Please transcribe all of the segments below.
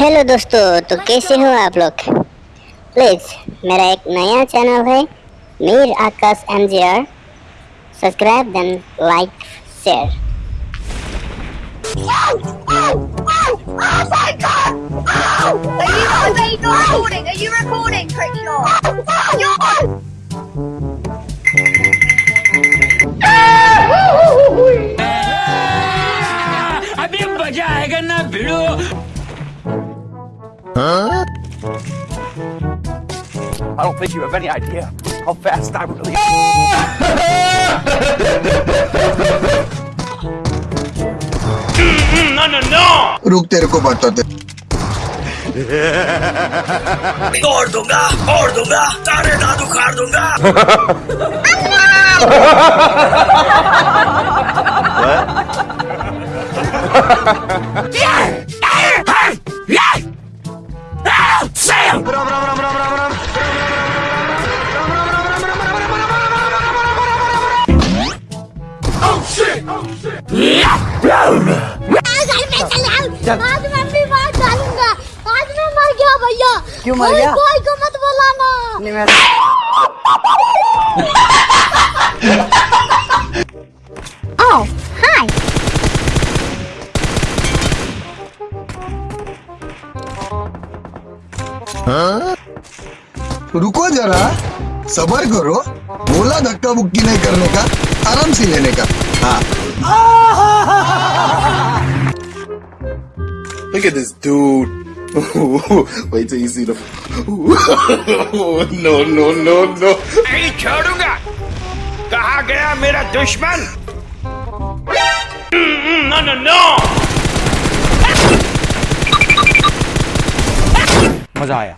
Hello दोस्तों तो कैसे हो आप लोग प्लीज़ मेरा एक नया चैनल है Mir Akash M G R subscribe then like share Are you, recording? Are you recording? don't think you have any idea how fast I really am. रुक तेरे को बताते तोड़ दूंगा तोड़ दूंगा सारे दादू खाड़ दूंगा Sam! आज मैं भी मार डालूँगा आज मैं मर गया भैया। क्यों मर गया? कोई को मत बुलाना नहीं मैं hi. रुको जरा। सबर करो। बोला धक्का मुक्की नहीं करने का आराम से लेने का। हाँ। Look at this dude. Wait till you see the. no, no, no, no. नहीं छोड़ूंगा कहा गया मेरा दुश्मन नो नो नो मजा आया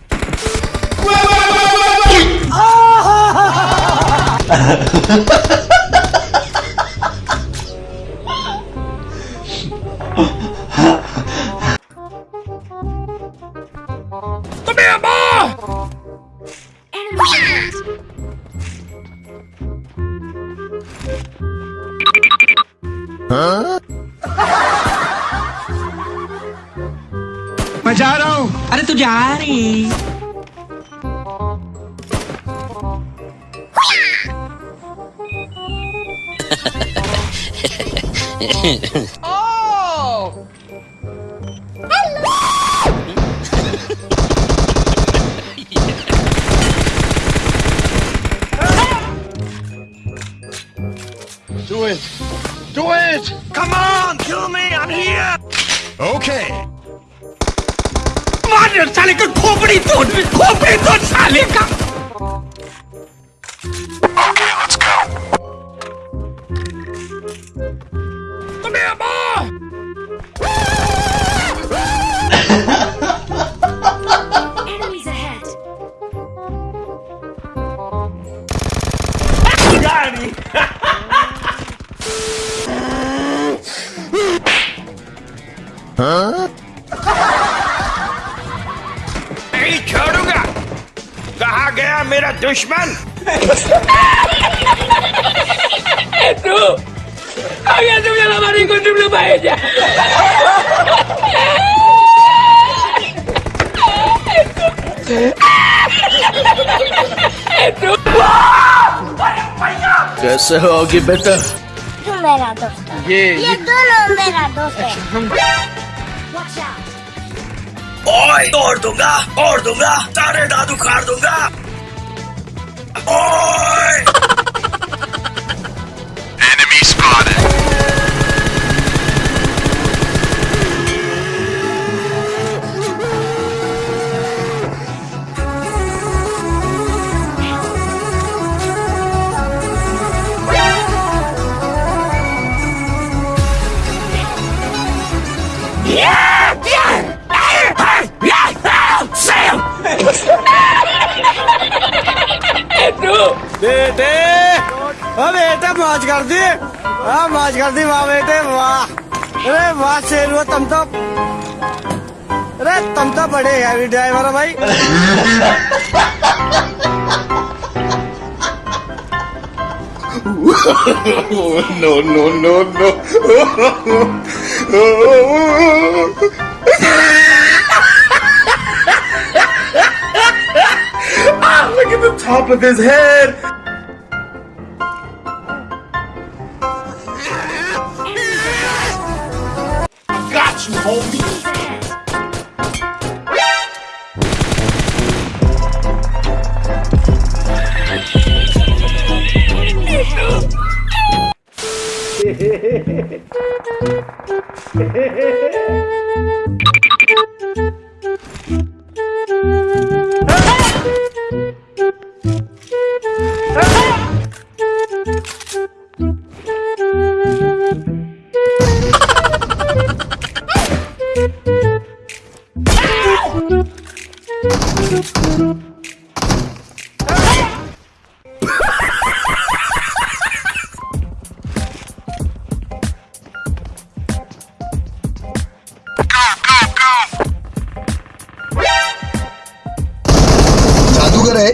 मैं जा रहा हूँ अरे तू जा रही Do it. Do it. Come on, kill me, I'm here. Okay. मार साले का खोपड़ी तोड़ खोपड़ी तोड़ साले का तुम्हें माँ दुश्मन तू आगे तुम लोग हमारी को तुम लोग भाई कैसे होगी बेटा तू मेरा दोस्त ये ये दोनों मेरा दोस्त है। Watch out. दूँगा तोड़ दूँगा सारे दादू खाड़ दूँगा। Yeah! मौज कर दी। हाँ मौज कर दी वाह बेटे वाह। अरे वाह शेर हुआ तुम तो। अरे तुम तो बड़े हैवी ड्राइवर है भाई। No no no no ah, look at the top of his head. you hold me. Hehehehe जादूगर है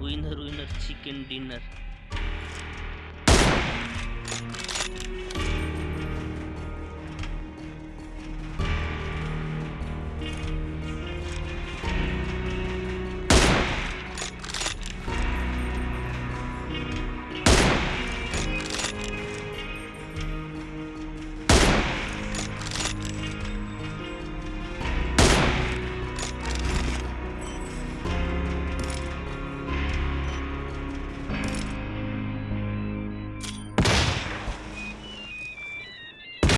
winner winner chicken dinner